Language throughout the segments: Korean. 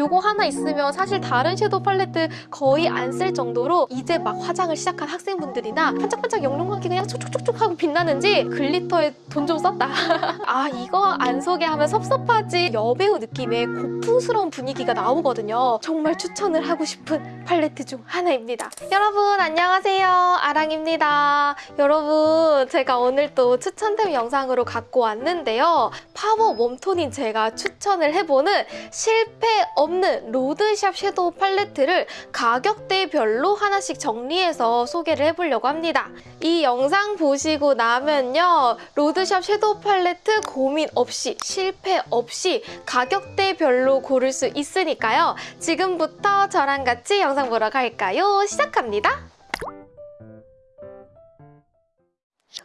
요거 하나 있으면 사실 다른 shadow 팔레트 거의 안 쓸 정도로 이제 막 화장을 시작한 학생분들이나 반짝반짝 영롱하게 그냥 촉촉촉촉 하고 빛나는지 glitter에 돈 좀 썼다. 아 이거 안 소개하면 섭섭하지 여배우 느낌의 고풍스러운 분위기가 나오거든요. 정말 추천을 하고 싶은 팔레트 중 하나입니다. 여러분 안녕하세요. 아랑입니다. 여러분 제가 오늘 또 추천템 영상으로 갖고 왔는데요. 파워 warm tone인 제가 추천을 해보는 실패 없는 road shop shadow 팔레트를 가격대별로 하나씩 정리해서 소개를 해보려고 합니다. 이 영상 보시고 나면요. road shop shadow 팔레트 고민 없이 실패 없이 가격대별로 고를 수 있으니까요. 지금부터 저랑 같이 영상 보러 갈까요? 시작합니다.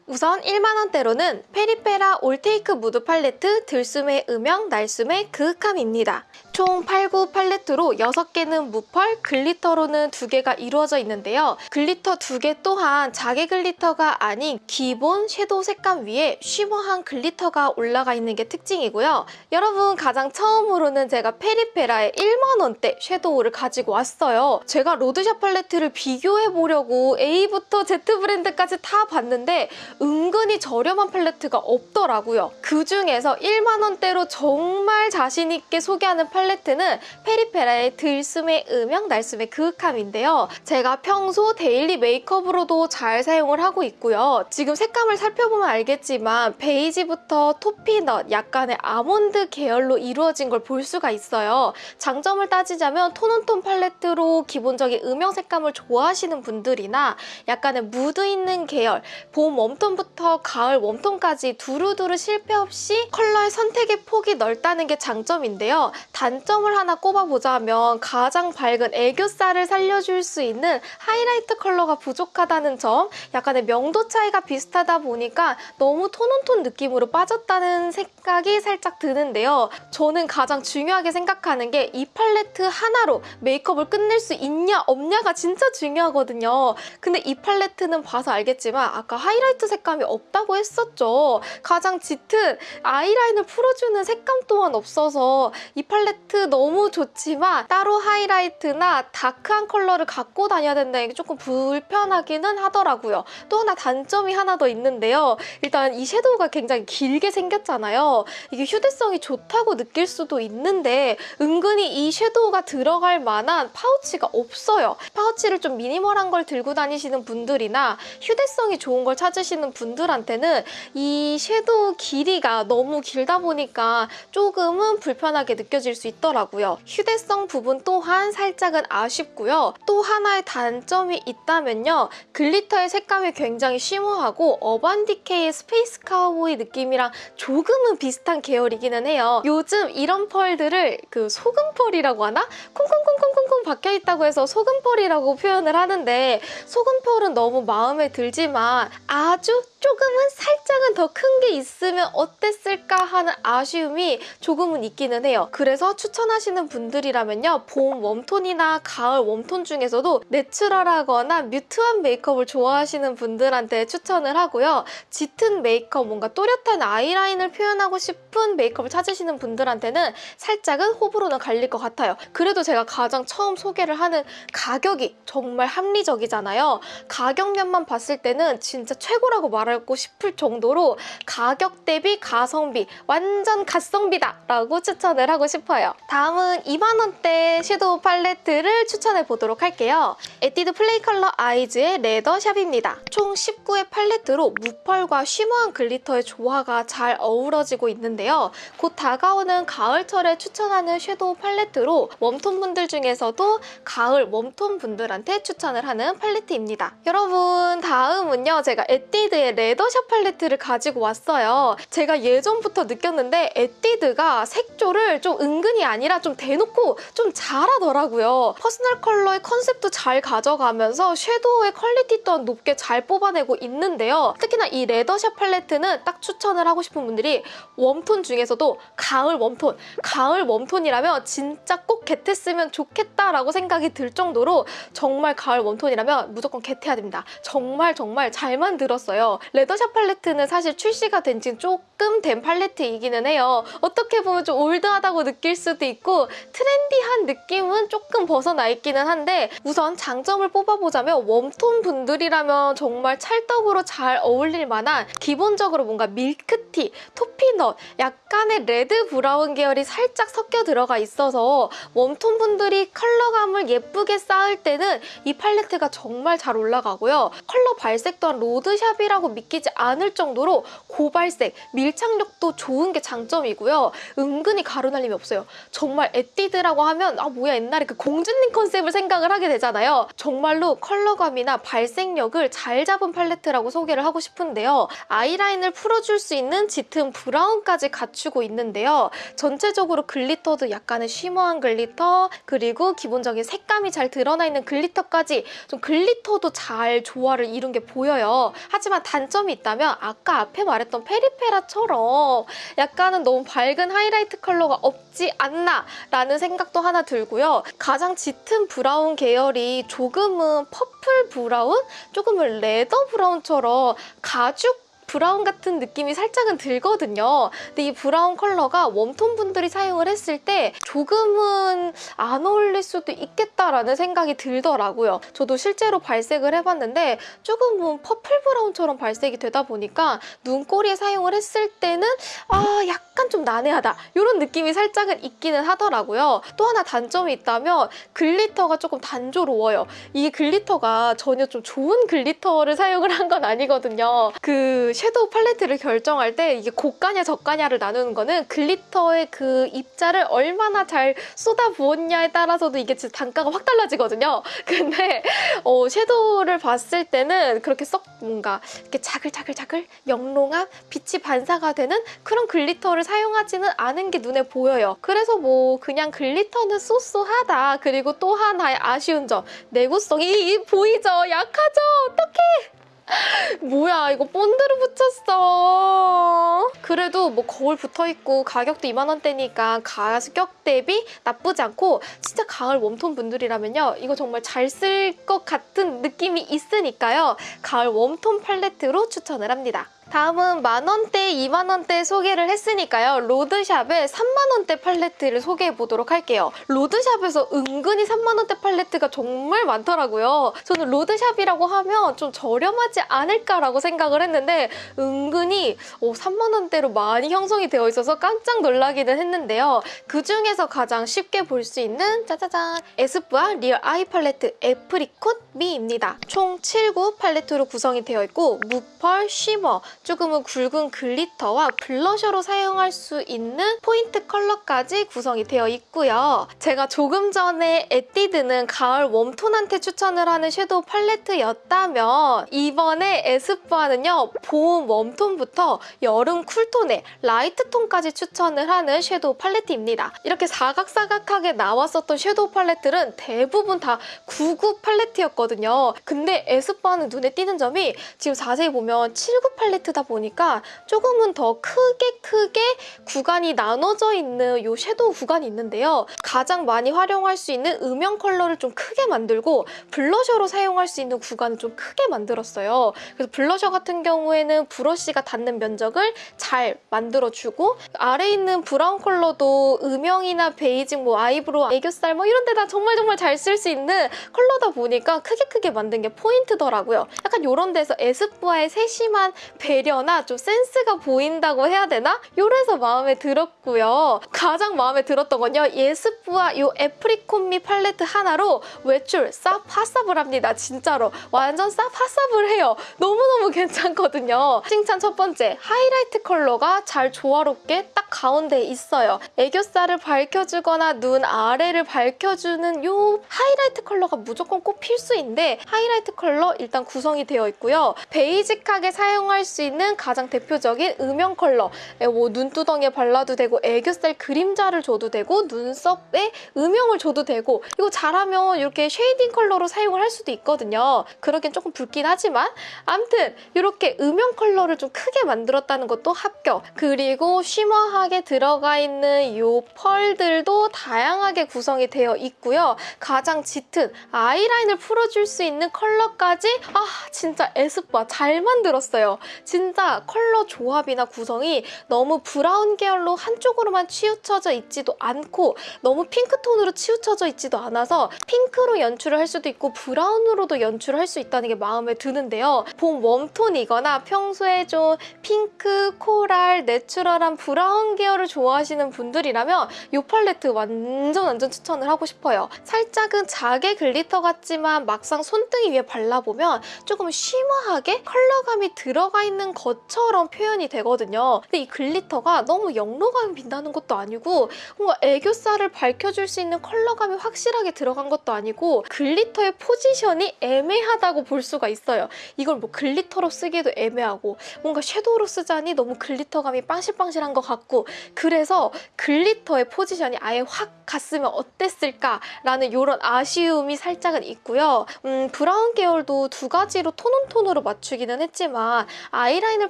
우선 1만원대로는 페리페라 All Take Mood 팔레트 들숨의 음영, 날숨의 그윽함입니다. 총 8구 팔레트로 6개는 무펄, glitter로는 2개가 이루어져 있는데요. glitter 2개 또한 자개 glitter가 아닌 기본 shadow 색감 위에 shimmer한 glitter가 올라가 있는 게 특징이고요. 여러분 가장 처음으로는 제가 페리페라의 1만원대 shadow를 가지고 왔어요. 제가 road shop 팔레트를 비교해보려고 A부터 Z 브랜드까지 다 봤는데 은근히 저렴한 팔레트가 없더라고요. 그중에서 1만원대로 정말 자신있게 소개하는 팔레트 는 페리페라의 들숨의 음영, 날숨의 그윽함인데요. 제가 평소 daily 메이크업으로도 잘 사용을 하고 있고요. 지금 색감을 살펴보면 알겠지만 베이지부터 toffee nut, 약간의 아몬드 계열로 이루어진 걸 볼 수가 있어요. 장점을 따지자면 tone on tone 팔레트로 기본적인 음영 색감을 좋아하시는 분들이나 약간의 무드 있는 계열, 봄 warm tone부터 가을 warm tone까지 두루두루 실패 없이 컬러의 선택의 폭이 넓다는 게 장점인데요. 단 점을 하나 꼽아보자면 가장 밝은 애교살을 살려줄 수 있는 하이라이트 컬러가 부족하다는 점, 약간의 명도 차이가 비슷하다 보니까 너무 tone on tone 느낌으로 빠졌다는 생각이 살짝 드는데요. 저는 가장 중요하게 생각하는 게 이 팔레트 하나로 메이크업을 끝낼 수 있냐 없냐가 진짜 중요하거든요. 근데 이 팔레트는 봐서 알겠지만 아까 하이라이트 색감이 없다고 했었죠. 가장 짙은 아이라인을 풀어주는 색감 또한 없어서 이 팔레트 너무 좋지만 따로 하이라이트나 dark한 컬러를 갖고 다녀야 된다는 게 조금 불편하기는 하더라고요. 또 하나 단점이 하나 더 있는데요. 일단 이 shadow가 굉장히 길게 생겼잖아요. 이게 휴대성이 좋다고 느낄 수도 있는데 은근히 이 shadow가 들어갈 만한 파우치가 없어요. 파우치를 좀 minimal한 걸 들고 다니시는 분들이나 휴대성이 좋은 걸 찾으시는 분들한테는 이 shadow 길이가 너무 길다 보니까 조금은 불편하게 느껴질 수 있 더라고요. 휴대성 부분 또한 살짝은 아쉽고요. 또 하나의 단점이 있다면요. glitter의 색감이 굉장히 shimmer하고 Urban Decay의 Space Cowboy 느낌이랑 조금은 비슷한 계열이기는 해요. 요즘 이런 펄들을 그 소금펄이라고 하나? 콩콩콩콩콩콩 박혀있다고 해서 소금펄이라고 표현을 하는데 소금펄은 너무 마음에 들지만 아주 조금은 살짝은 더 큰 게 있으면 어땠을까 하는 아쉬움이 조금은 있기는 해요. 그래서 추천하시는 분들이라면요. 봄 warm tone이나 가을 warm tone 중에서도 natural하거나 뮤트한 메이크업을 좋아하시는 분들한테 추천을 하고요. 짙은 메이크업, 뭔가 또렷한 아이라인을 표현하고 싶은 메이크업을 찾으시는 분들한테는 살짝은 호불호는 갈릴 것 같아요. 그래도 제가 가장 처음 소개를 하는 가격이 정말 합리적이잖아요. 가격면만 봤을 때는 진짜 최고라고 말 하고 싶을 정도로 가격 대비 가성비 완전 갓성비다 라고 추천을 하고 싶어요. 다음은 2만원대 섀도우 팔레트를 추천해 보도록 할게요. 에뛰드 Play Color Eyes의 Leather Shop입니다. 총 10구의 팔레트로 무펄과 shimmer한 glitter의 조화가 잘 어우러지고 있는데요. 곧 다가오는 가을철에 추천하는 섀도우 팔레트로 웜톤 분들 중에서도 가을 웜톤 분들한테 추천을 하는 팔레트입니다. 여러분 다음은요. 제가 에뛰드의 Leather Shop 팔레트를 가지고 왔어요. 제가 예전부터 느꼈는데 에뛰드가 색조를 좀 은근히 아니라 좀 대놓고 좀 잘하더라고요. 퍼스널 컬러의 컨셉도 잘 가져가면서 섀도우의 퀄리티 또한 높게 잘 뽑아내고 있는데요. 특히나 이 Leather Shop 팔레트는 딱 추천을 하고 싶은 분들이 웜톤 중에서도 가을 웜톤, 가을 웜톤이라면 진짜 꼭 get했으면 좋겠다라고 생각이 들 정도로 정말 가을 웜톤이라면 무조건 get해야 됩니다. 정말 정말 잘 만들었어요. Leather Shop 팔레트는 사실 출시가 된 지 조금 된 팔레트이기는 해요. 어떻게 보면 좀 old하다고 느낄 수도 있고 trendy한 느낌은 조금 벗어나 있기는 한데 우선 장점을 뽑아보자면 웜톤 분들이라면 정말 찰떡으로 잘 어울릴 만한 기본적으로 뭔가 밀크티, 토피넛, 약간의 red brown 계열이 살짝 섞여 들어가 있어서 웜톤 분들이 컬러감을 예쁘게 쌓을 때는 이 팔레트가 정말 잘 올라가고요. 컬러 발색 또한 로드샵이라고 믿기지 않을 정도로 고발색, 밀착력도 좋은 게 장점이고요. 은근히 가루날림이 없어요. 정말 에뛰드라고 하면 아 뭐야 옛날에 그 공주님 컨셉을 생각을 하게 되잖아요. 정말로 컬러감이나 발색력을 잘 잡은 팔레트라고 소개를 하고 싶은데요. 아이라인을 풀어줄 수 있는 짙은 brown까지 갖추고 있는데요. 전체적으로 glitter도 약간의 shimmer한 glitter 그리고 기본적인 색감이 잘 드러나 있는 glitter까지 좀 glitter도 잘 조화를 이룬 게 보여요. 하지만 단점이 있다면 아까 앞에 말했던 페리페라처럼 약간은 너무 밝은 하이라이트 컬러가 없지 않나 라는 생각도 하나 들고요. 가장 짙은 brown 계열이 조금은 purple brown? 조금은 leather brown처럼 가죽 brown 같은 느낌이 살짝은 들거든요. 근데 이 brown 컬러가 웜톤 분들이 사용을 했을 때 조금은 안 어울릴 수도 있겠다라는 생각이 들더라고요. 저도 실제로 발색을 해봤는데 조금은 purple brown처럼 발색이 되다 보니까 눈꼬리에 사용을 했을 때는 아 약간 좀 난해하다 이런 느낌이 살짝은 있기는 하더라고요. 또 하나 단점이 있다면 glitter가 조금 단조로워요. 이 glitter가 전혀 좀 좋은 glitter를 사용을 한 건 아니거든요. 그 섀도우 팔레트를 결정할 때 이게 고가냐 저가냐를 나누는 거는 glitter의 그 입자를 얼마나 잘 쏟아 부었냐에 따라서도 이게 진짜 단가가 확 달라지거든요. 근데 어, 섀도우를 봤을 때는 그렇게 썩 뭔가 이렇게 자글자글자글 영롱한 빛이 반사가 되는 그런 glitter를 사용하지는 않은 게 눈에 보여요. 그래서 뭐 그냥 glitter는 so so하다. 그리고 또 하나의 아쉬운 점 내구성이 보이죠? 약하죠? 어떡해! 뭐야 이거 본드를 붙였어. 그래도 뭐 거울 붙어있고 가격도 2만원대니까 가격 대비 나쁘지 않고 진짜 가을 웜톤 분들이라면요. 이거 정말 잘 쓸 것 같은 느낌이 있으니까요. 가을 웜톤 팔레트로 추천을 합니다 다음은 만원대, 2만원대 소개를 했으니까요. 로드샵의 3만원대 팔레트를 소개해 보도록 할게요. 로드샵에서 은근히 3만원대 팔레트가 정말 많더라고요. 저는 로드샵이라고 하면 좀 저렴하지 않을까라고 생각을 했는데 은근히 3만원대로 많이 형성이 되어 있어서 깜짝 놀라기는 했는데요. 그중에서 가장 쉽게 볼 수 있는 짜자잔 에스쁘아 Real Eye Palette Apricot Me입니다. 총 7구 팔레트로 구성이 되어 있고 무펄, shimmer, 조금은 굵은 glitter와 블러셔로 사용할 수 있는 포인트 컬러까지 구성이 되어 있고요. 제가 조금 전에 에뛰드는 가을 웜톤한테 추천을 하는 섀도우 팔레트였다면 이번에 에스쁘아는요. 봄 웜톤부터 여름 쿨톤에 라이트톤까지 추천을 하는 섀도우 팔레트입니다. 이렇게 사각사각하게 나왔었던 섀도우 팔레트는 대부분 다 99 팔레트였거든요. 근데 에스쁘아는 눈에 띄는 점이 지금 자세히 보면 7구 팔레트다 보니까 조금은 더 크게 크게 구간이 나눠져 있는 이 섀도우 구간이 있는데요. 가장 많이 활용할 수 있는 음영 컬러를 좀 크게 만들고 블러셔로 사용할 수 있는 구간을 좀 크게 만들었어요. 그래서 블러셔 같은 경우에는 브러쉬가 닿는 면적을 잘 만들어주고 아래에 있는 brown 컬러도 음영이나 베이스, 뭐 아이브로우, 애교살 뭐 이런 데다 정말 정말 잘 쓸 수 있는 컬러다 보니까 크게 크게 만든 게 포인트더라고요. 약간 이런 데서 에스쁘아의 세심한 배려 나 좀 센스가 보인다고 해야 되나? 요래서 마음에 들었고요. 가장 마음에 들었던 건요. 에스쁘아 이 Apricot Me 팔레트 하나로 외출 싹 possible합니다. 진짜로. 완전 싹 possible해요. 너무너무 괜찮거든요. 칭찬 첫 번째, 하이라이트 컬러가 잘 조화롭게 딱 가운데에 있어요. 애교살을 밝혀주거나 눈 아래를 밝혀주는 이 하이라이트 컬러가 무조건 꼭 필수인데 하이라이트 컬러 일단 구성이 되어 있고요. 베이직하게 사용할 수 있는 있는 가장 대표적인 음영 컬러. 에, 뭐 눈두덩이에 발라도 되고 애교살 그림자를 줘도 되고 눈썹에 음영을 줘도 되고 이거 잘하면 이렇게 shading 컬러로 사용을 할 수도 있거든요. 그러긴 조금 붉긴 하지만 아무튼 이렇게 음영 컬러를 좀 크게 만들었다는 것도 합격. 그리고 shimmer하게 들어가 있는 이 펄들도 다양하게 구성이 되어 있고요. 가장 짙은 아이라인을 풀어줄 수 있는 컬러까지 아 진짜 에스쁘아 잘 만들었어요. 진짜 컬러 조합이나 구성이 너무 브라운 계열로 한쪽으로만 치우쳐져 있지도 않고 너무 핑크톤으로 치우쳐져 있지도 않아서 핑크로 연출을 할 수도 있고 브라운으로도 연출을 할 수 있다는 게 마음에 드는데요. 봄 웜톤이거나 평소에 좀 핑크, 코랄, 내추럴한 브라운 계열을 좋아하시는 분들이라면 이 팔레트 완전 완전 추천을 하고 싶어요. 살짝은 자개 glitter 같지만 막상 손등이 위에 발라보면 조금 shimmer하게 컬러감이 들어가 있는 것처럼 표현이 되거든요. 근데 이 glitter가 너무 영롱감이 빛나는 것도 아니고 뭔가 애교살을 밝혀줄 수 있는 컬러감이 확실하게 들어간 것도 아니고 glitter의 포지션이 애매하다고 볼 수가 있어요. 이걸 뭐 glitter로 쓰기도 애매하고 뭔가 섀도우로 쓰자니 너무 glitter감이 빵실빵실한 것 같고 그래서 glitter의 포지션이 아예 확 갔으면 어땠을까라는 이런 아쉬움이 살짝은 있고요. 음, 브라운 계열도 두 가지로 tone on tone으로 맞추기는 했지만 아이라인을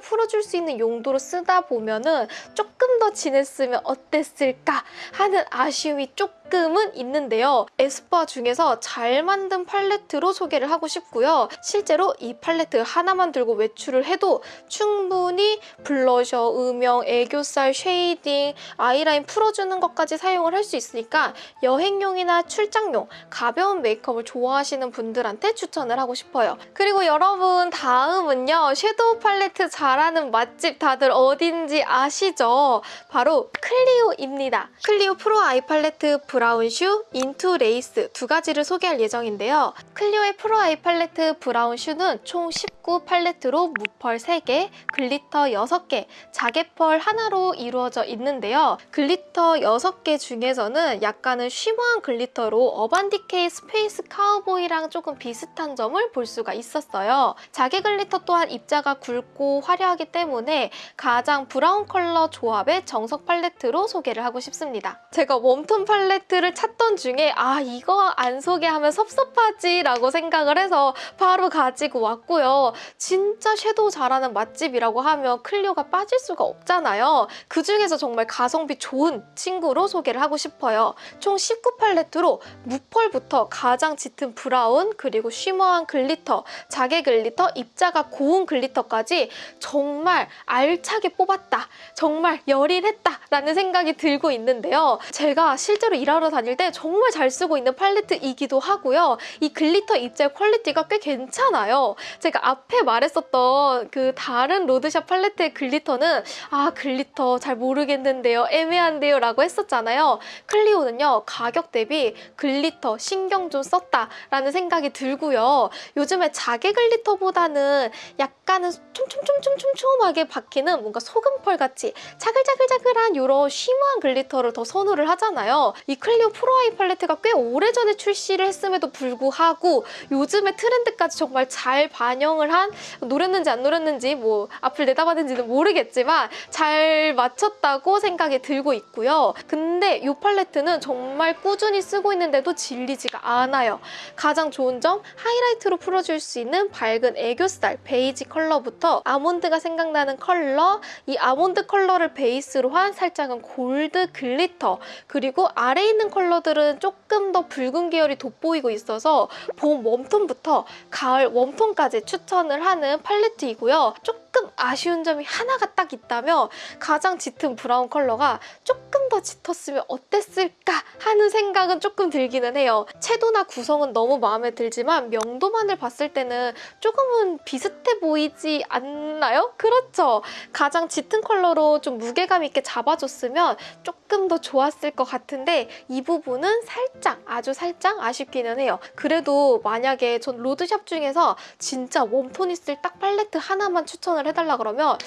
풀어줄 수 있는 용도로 쓰다 보면은 조금 더 진했으면 어땠을까 하는 아쉬움이 조금은 있는데요. 에스쁘아 중에서 잘 만든 팔레트로 소개를 하고 싶고요. 실제로 이 팔레트 하나만 들고 외출을 해도 충분히 블러셔, 음영, 애교살, shading, 아이라인 풀어주는 것까지 사용을 할 수 있으니까 여행용이나 출장용, 가벼운 메이크업을 좋아하시는 분들한테 추천을 하고 싶어요. 그리고 여러분 다음은요. 섀도우 팔레트 잘하는 맛집 다들 어딘지 아시죠? 바로 클리오입니다. 클리오 프로 아이 팔레트 브라운 슈, 인투 레이스 두 가지를 소개할 예정인데요. 클리오의 프로 아이 팔레트 브라운 슈는 총 19 팔레트로 무펄 3개, glitter 6개, 자개펄 하나로 이루어져 있는데요. glitter 6개 중에서는 약간은 shimmer한 glitter로 어반디케이 스페이스 카우보이랑 조금 비슷한 점을 볼 수가 있었어요. 자개 glitter 또한 입자가 굵고 화려하기 때문에 가장 브라운 컬러 조합의 정석 팔레트로 소개를 하고 싶습니다. 제가 웜톤 팔레트를 찾던 중에 아 이거 안 소개하면 섭섭하지 라고 생각을 해서 바로 가지고 왔고요. 진짜 섀도우 잘하는 맛집이라고 하면 클리오가 빠질 수가 없잖아요. 그중에서 정말 가성비 좋은 친구로 소개를 하고 싶어요. 총 19 팔레트로 무펄부터 가장 짙은 브라운 그리고 shimmer한 glitter, 자개 glitter, 입자가 고운 glitter까지 정말 알차게 뽑았다. 정말 열일했다 라는 생각이 들고 있는데요. 제가 실제로 일하러 다닐 때 정말 잘 쓰고 있는 팔레트이기도 하고요. 이 glitter 입자의 quality가 꽤 괜찮아요. 제가 앞에 말했었던 그 다른 로드샵 팔레트의 glitter는 아 glitter 잘 모르겠는데요. 애매한데요 라고 했었잖아요. 클리오는요. 가격 대비 glitter 신경 좀 썼다라는 생각이 들고요. 요즘에 자개 glitter보다는 약간은 촘촘촘촘촘촘하게 박히는 뭔가 소금펄 같이 차글차글차글한 이런 shimmer한 glitter를 더 선호를 하잖아요. 이 클리오 프로 아이 팔레트가 꽤 오래전에 출시를 했음에도 불구하고 요즘의 트렌드까지 정말 잘 반영을 한 노렸는지 안 노렸는지 뭐 앞을 내다봤는지는 모르겠지만 잘 맞췄다고 생각이 들고 있고요. 근데 이 팔레트는 정말 꾸준히 쓰고 있는데도 질리지가 않아요. 가장 좋은 점 하이라이트로 풀어줄 수 있는 밝은 애교살 베이지 컬러부터 아몬드가 생각나는 컬러 이 아몬드 컬러를 베이스로 한 살짝은 골드 glitter 그리고 아래에 있는 컬러들은 조금 더 붉은 계열이 돋보이고 있어서 봄 웜톤부터 가을 웜톤까지 추천을 하는 팔레트이고요. 조금 아쉬운 점이 하나가 딱 있다면 가장 짙은 브라운 컬러가 조금 더 짙었으면 어땠을까 하는 생각은 조금 들기는 해요. 채도나 구성은 너무 마음에 들지만 명도만을 봤을 때는 조금은 비슷해 보이지 않나요? 그렇죠? 가장 짙은 컬러로 좀 무게감 있게 잡아줬으면 조금 더 좋았을 것 같은데 이 부분은 살짝 아주 살짝 아쉽기는 해요. 그래도 만약에 전 로드샵 중에서 진짜 웜톤 있을 딱 팔레트 하나만 추천을 해달라 그러면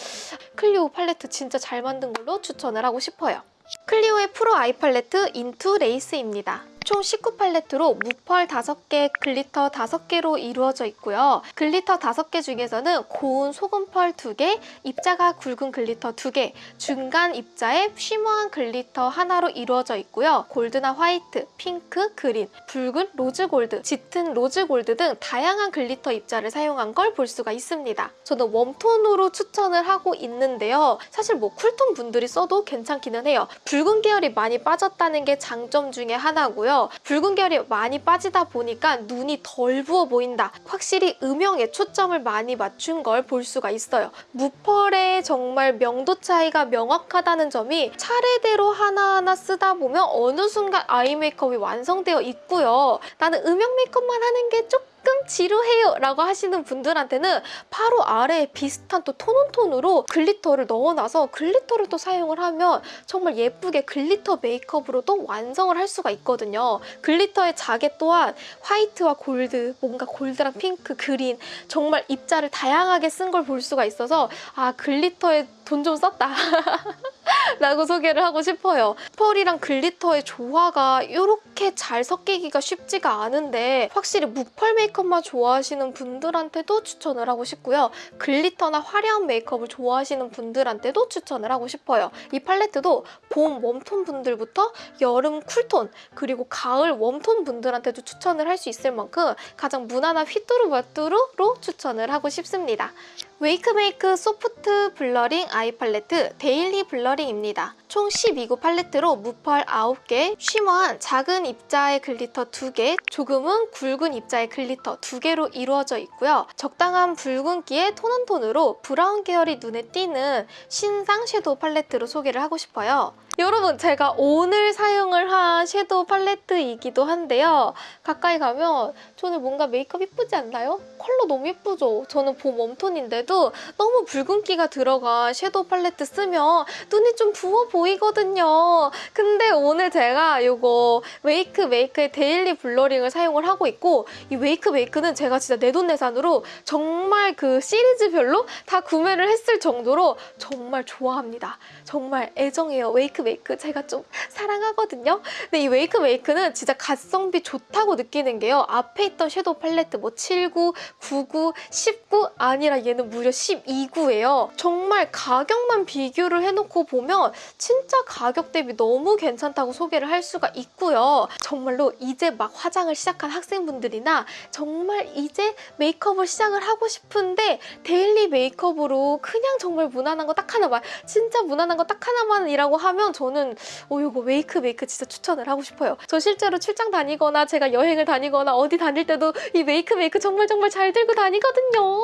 클리오 팔레트 진짜 잘 만든 걸로 추천을 하고 싶어요. 클리오의 프로 아이 팔레트 인투 레이스입니다. 총 19팔레트로 무펄 5개, glitter 5개로 이루어져 있고요. glitter 5개 중에서는 고운 소금펄 2개, 입자가 굵은 glitter 2개, 중간 입자에 shimmer한 glitter 하나로 이루어져 있고요. 골드나 화이트, 핑크, 그린, 붉은 로즈 골드, 짙은 로즈 골드 등 다양한 glitter 입자를 사용한 걸 볼 수가 있습니다. 저는 웜톤으로 추천을 하고 있는데요. 사실 뭐 쿨톤 분들이 써도 괜찮기는 해요. 붉은 계열이 많이 빠졌다는 게 장점 중에 하나고요. 붉은 계열이 많이 빠지다 보니까 눈이 덜 부어 보인다. 확실히 음영에 초점을 많이 맞춘 걸 볼 수가 있어요. 무펄의 정말 명도 차이가 명확하다는 점이 차례대로 하나하나 쓰다 보면 어느 순간 아이 메이크업이 완성되어 있고요. 나는 음영 메이크업만 하는 게 조금 지루해요 라고 하시는 분들한테는 바로 아래에 비슷한 또 톤온톤으로 글리터를 넣어놔서 glitter를 또 사용을 하면 정말 예쁘게 glitter 메이크업으로도 완성을 할 수가 있거든요. glitter의 자개 또한 화이트와 골드, 뭔가 골드랑 핑크, 그린 정말 입자를 다양하게 쓴 걸 볼 수가 있어서 아 glitter에 돈 좀 썼다 라고 소개를 하고 싶어요. 펄이랑 glitter의 조화가 이렇게 잘 섞이기가 쉽지가 않은데 확실히 무펄 메이크업만 좋아하시는 분들한테도 추천을 하고 싶고요. glitter나 화려한 메이크업을 좋아하시는 분들한테도 추천을 하고 싶어요. 이 팔레트도 봄 warm톤 분들부터 여름 cool톤 그리고 가을 warm톤 분들한테도 추천을 할 수 있을 만큼 가장 무난한 휘뚜루마뚜루로 추천을 하고 싶습니다. 웨이크메이크 소프트 블러링 아이 팔레트 데일리 블러링입니다. 총 12구 팔레트로 무펄 9개, shimmer한 작은 입자의 glitter 2개, 조금은 굵은 입자의 glitter 2개로 이루어져 있고요. 적당한 붉은기의 tone on tone으로 브라운 계열이 눈에 띄는 신상 섀도우 팔레트로 소개를 하고 싶어요. 여러분 제가 오늘 사용을 한 섀도우 팔레트이기도 한데요. 가까이 가면 저는 뭔가 메이크업 예쁘지 않나요? 컬러 너무 예쁘죠? 저는 봄 warm톤인데도 너무 붉은기가 들어간 섀도우 팔레트 쓰면 눈이 좀 부어 보이거든요. 근데 오늘 제가 이거 웨이크 메이크의 데일리 블러링을 사용을 하고 있고 이 웨이크 메이크는 제가 진짜 내돈내산으로 정말 그 시리즈별로 다 구매를 했을 정도로 정말 좋아합니다. 정말 애정해요. 웨이크 메이크 제가 좀 사랑하거든요. 근데 이 웨이크 메이크는 진짜 가성비 좋다고 느끼는 게요. 앞에 있던 섀도우 팔레트 뭐 79, 99, 19 아니라 얘는 무려 12구예요. 정말 가격만 비교를 해놓고 보면 진짜 가격 대비 너무 괜찮다고 소개를 할 수가 있고요. 정말로 이제 막 화장을 시작한 학생분들이나 정말 이제 메이크업을 시작을 하고 싶은데 daily 메이크업으로 그냥 정말 무난한 거 딱 하나만 진짜 무난한 거 딱 하나만이라고 하면 저는 어 이거 웨이크 메이크 진짜 추천을 하고 싶어요. 저 실제로 출장 다니거나 제가 여행을 다니거나 어디 다닐 때도 이 웨이크 메이크 정말 정말 잘 들고 다니거든요.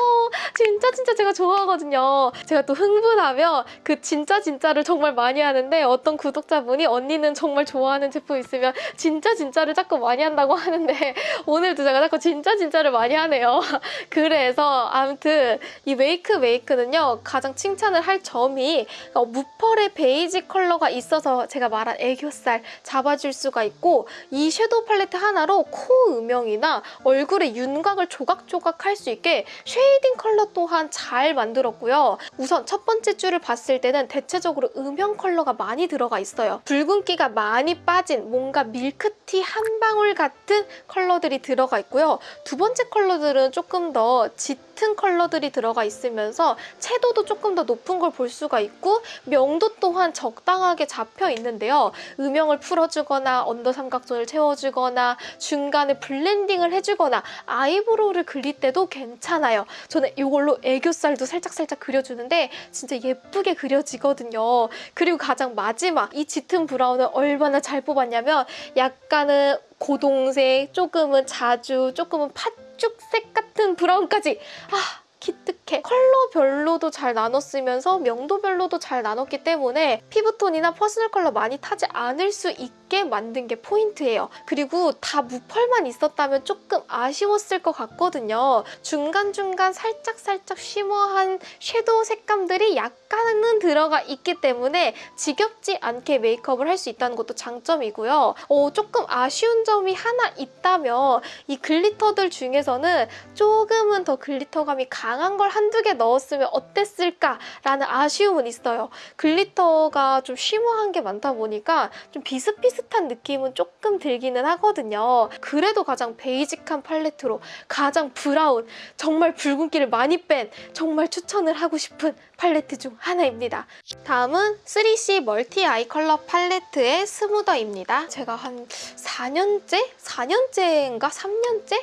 진짜 진짜 제가 좋아하거든요. 제가 또 흥분하면 그 진짜 진짜를 정말 많이 하는데 어떤 구독자분이 언니는 정말 좋아하는 제품 있으면 진짜 진짜를 자꾸 많이 한다고 하는데 오늘도 제가 자꾸 진짜 진짜를 많이 하네요. 그래서 아무튼 이 웨이크 메이크는요 가장 칭찬을 할 점이 어, 무펄의 베이지 컬러가 있어서 제가 말한 애교살 잡아줄 수가 있고 이 섀도우 팔레트 하나로 코 음영이나 얼굴의 윤곽을 조각조각 할 수 있게 shading 컬러 또한 잘 만들었고요. 우선 첫 번째 줄을 봤을 때는 대체적으로 음영 컬러가 많이 들어가 있어요. 붉은기가 많이 빠진 뭔가 밀크티 한 방울 같은 컬러들이 들어가 있고요. 두 번째 컬러들은 조금 더 짙은 컬러들이 들어가 있으면서 채도도 조금 더 높은 걸 볼 수가 있고 명도 또한 적당하게 잡혀 있는데요. 음영을 풀어주거나 under 삼각zone을 채워주거나 중간에 blending을 해주거나 eyebrow를 그릴 때도 괜찮아요. 저는 이걸로 애교살도 살짝살짝 그려주는데 진짜 예쁘게 그려지거든요. 그리고 가장 마지막 이 짙은 브라운을 얼마나 잘 뽑았냐면 약간은 고동색, 조금은 자주, 조금은 팥죽색 같은 브라운까지. 아 기특해. 컬러별로도 잘 나눴으면서 명도별로도 잘 나눴기 때문에 피부톤이나 personal color 많이 타지 않을 수 있게 만든 게 포인트예요. 그리고 다 무펄만 있었다면 조금 아쉬웠을 것 같거든요. 중간중간 살짝살짝 shimmer한 섀도우 색감들이 약간은 들어가 있기 때문에 지겹지 않게 메이크업을 할 수 있다는 것도 장점이고요. 어, 조금 아쉬운 점이 하나 있다면 이 glitter들 중에서는 조금은 더 glitter감이 강한 걸 한두 개 넣었으면 어땠을까라는 아쉬움은 있어요. glitter가 좀 shimmer한 게 많다 보니까 좀 비슷비슷 비슷한 느낌은 조금 들기는 하거든요. 그래도 가장 basic한 팔레트로 가장 브라운, 정말 붉은기를 많이 뺀 정말 추천을 하고 싶은 팔레트 중 하나입니다. 다음은 3CE 멀티 아이 컬러 팔레트의 스무더입니다. 제가 한 4년째? 4년째인가? 3년째?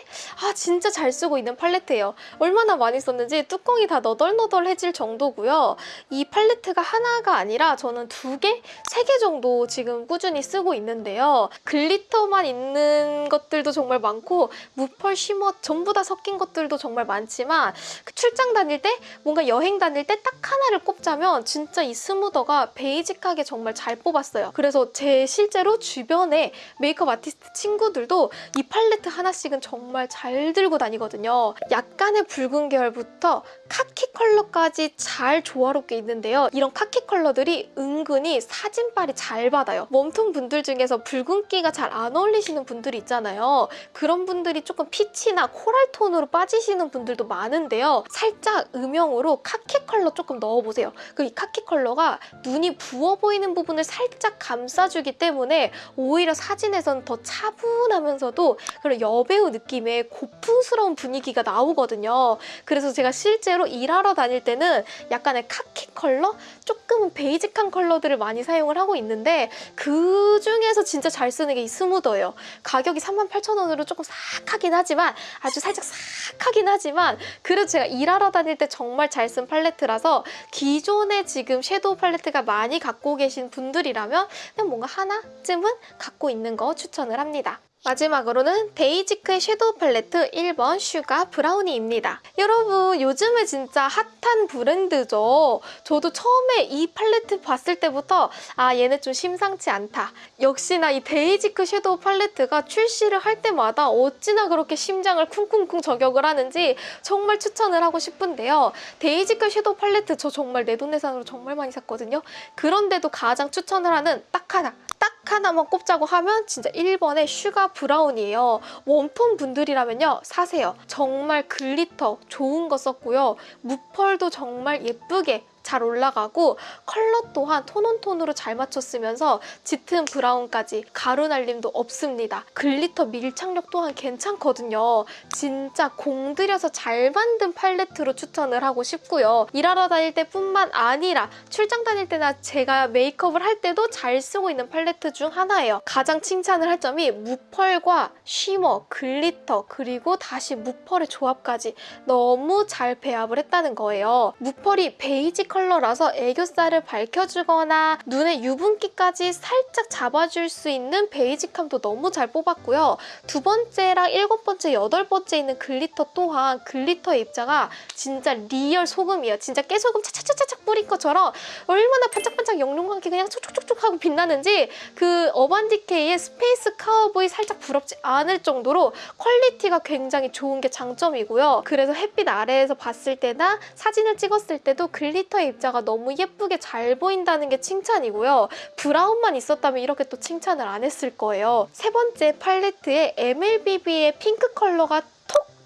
아 진짜 잘 쓰고 있는 팔레트예요. 얼마나 많이 썼는지 뚜껑이 다 너덜너덜해질 정도고요. 이 팔레트가 하나가 아니라 저는 두 개? 세 개 정도 지금 꾸준히 쓰고 있는데요. 글리터만 있는 것들도 정말 많고 무펄, 쉬머 전부 다 섞인 것들도 정말 많지만 그 출장 다닐 때 뭔가 여행 다닐 때 딱 하나를 꼽자면 진짜 이 스무더가 베이직하게 정말 잘 뽑았어요. 그래서 제 실제로 주변에 메이크업 아티스트 친구들도 이 팔레트 하나씩은 정말 잘 들고 다니거든요. 약간의 붉은 계열부터 카키 컬러까지 잘 조화롭게 있는데요. 이런 카키 컬러들이 은근히 사진빨이 잘 받아요. warm톤 분들 중에서 붉은기가 잘 안 어울리시는 분들이 있잖아요. 그런 분들이 조금 peach나 coral 톤으로 빠지시는 분들도 많은데요. 살짝 음영으로 카키 컬러 조금 넣어보세요. 그 이 카키 컬러가 눈이 부어 보이는 부분을 살짝 감싸주기 때문에 오히려 사진에선 더 차분하면서도 그런 여배우 느낌의 고풍스러운 분위기가 나오거든요. 그래서 제가 실 제로 일하러 다닐 때는 약간의 카키 컬러? 조금은 베이직한 컬러들을 많이 사용을 하고 있는데 그 중에서 진짜 잘 쓰는 게 이 스무더예요. 가격이 38,000원으로 조금 싹 하긴 하지만 아주 살짝 싹 하긴 하지만 그래도 제가 일하러 다닐 때 정말 잘 쓴 팔레트라서 기존에 지금 섀도우 팔레트가 많이 갖고 계신 분들이라면 그냥 뭔가 하나쯤은 갖고 있는 거 추천을 합니다. 마지막으로는 데이지크의 섀도우 팔레트 1번 슈가 브라우니입니다. 여러분 요즘에 진짜 핫한 브랜드죠. 저도 처음에 이 팔레트 봤을 때부터 아 얘네 좀 심상치 않다. 역시나 이 데이지크 섀도우 팔레트가 출시를 할 때마다 어찌나 그렇게 심장을 쿵쿵쿵 저격을 하는지 정말 추천을 하고 싶은데요. 데이지크 섀도우 팔레트 저 정말 내돈내산으로 정말 많이 샀거든요. 그런데도 가장 추천을 하는 딱 하나 딱 하나만 꼽자고 하면 진짜 1번의 슈가 브라운이에요. warm톤 분들이라면요. 사세요. 정말 glitter 좋은 거 썼고요. 무펄도 정말 예쁘게 잘 올라가고 컬러 또한 tone on tone으로 잘 맞췄으면서 짙은 브라운까지 가루 날림도 없습니다. glitter 밀착력 또한 괜찮거든요. 진짜 공들여서 잘 만든 팔레트로 추천을 하고 싶고요. 일하러 다닐 때뿐만 아니라 출장 다닐 때나 제가 메이크업을 할 때도 잘 쓰고 있는 팔레트 중 하나예요. 가장 칭찬을 할 점이 무펄과 shimmer, glitter 그리고 다시 무펄의 조합까지 너무 잘 배합을 했다는 거예요. 무펄이 베이지 컬러라서 애교살을 밝혀주거나 눈의 유분기까지 살짝 잡아줄 수 있는 베이직함도 너무 잘 뽑았고요. 두 번째랑 일곱 번째, 여덟 번째 있는 glitter 또한 glitter의 입자가 진짜 real 소금이에요. 진짜 깨소금 차차차차차 뿌린 것처럼 얼마나 반짝반짝 영롱하게 그냥 촉촉촉촉 하고 빛나는지 그 어반디케이의 스페이스 카우보이 살짝 부럽지 않을 정도로 quality가 굉장히 좋은 게 장점이고요. 그래서 햇빛 아래에서 봤을 때나 사진을 찍었을 때도 glitter 입자가 너무 예쁘게 잘 보인다는 게 칭찬이고요. 브라운만 있었다면 이렇게 또 칭찬을 안 했을 거예요. 세 번째 팔레트에 MLBB의 핑크 컬러가 톡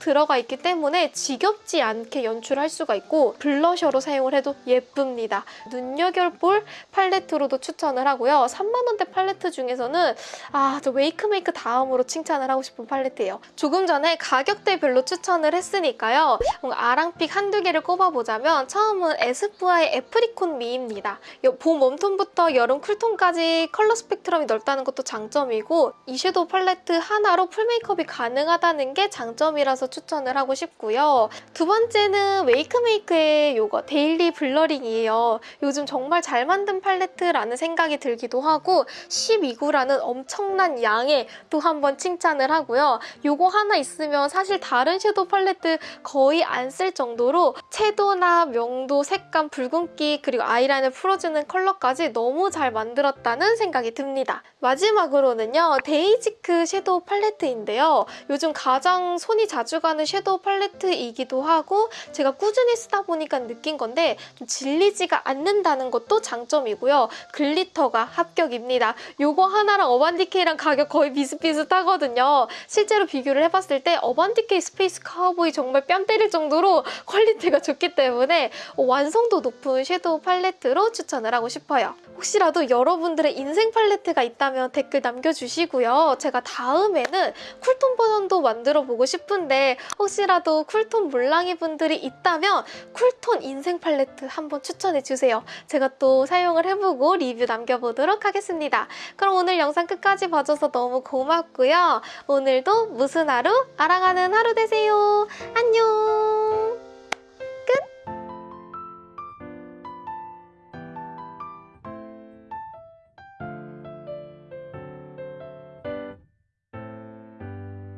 들어가 있기 때문에 지겹지 않게 연출할 수가 있고 블러셔로 사용을 해도 예쁩니다. 눈여겨볼 팔레트로도 추천을 하고요. 3만원대 팔레트 중에서는 아, 저 웨이크메이크 다음으로 칭찬을 하고 싶은 팔레트예요. 조금 전에 가격대별로 추천을 했으니까요. 아랑픽 한두 개를 꼽아보자면 처음은 에스쁘아의 애프리콧 미입니다. 봄 웜톤부터 여름 쿨톤까지 컬러 스펙트럼이 넓다는 것도 장점이고 이 섀도우 팔레트 하나로 full 메이크업이 가능하다는 게 장점이라서 추천을 하고 싶고요. 두 번째는 웨이크메이크의 이거 데일리 블러링이에요. 요즘 정말 잘 만든 팔레트라는 생각이 들기도 하고 12구라는 엄청난 양에 또 한번 칭찬을 하고요. 이거 하나 있으면 사실 다른 섀도우 팔레트 거의 안 쓸 정도로 채도나 명도, 색감, 붉은기 그리고 아이라인을 풀어주는 컬러까지 너무 잘 만들었다는 생각이 듭니다. 마지막으로는요. 데이지크 섀도우 팔레트인데요. 요즘 가장 손이 자주 가는 섀도우 팔레트이기도 하고 제가 꾸준히 쓰다 보니까 느낀 건데 좀 질리지가 않는다는 것도 장점이고요. glitter가 합격입니다. 요거 하나랑 어반디케이랑 가격 거의 비슷비슷하거든요. 실제로 비교를 해봤을 때 어반디케이 스페이스 카우보이 정말 뺨 때릴 정도로 quality가 좋기 때문에 완성도 높은 섀도우 팔레트로 추천을 하고 싶어요. 혹시라도 여러분들의 인생 팔레트가 있다면 댓글 남겨주시고요. 제가 다음에는 쿨톤 버전도 만들어 보고 싶은데 혹시라도 쿨톤 몰랑이 분들이 있다면 쿨톤 인생 팔레트 한번 추천해 주세요. 제가 또 사용을 해보고 리뷰 남겨보도록 하겠습니다. 그럼 오늘 영상 끝까지 봐줘서 너무 고맙고요. 오늘도 무슨 하루? 알아가는 하루 되세요. 안녕!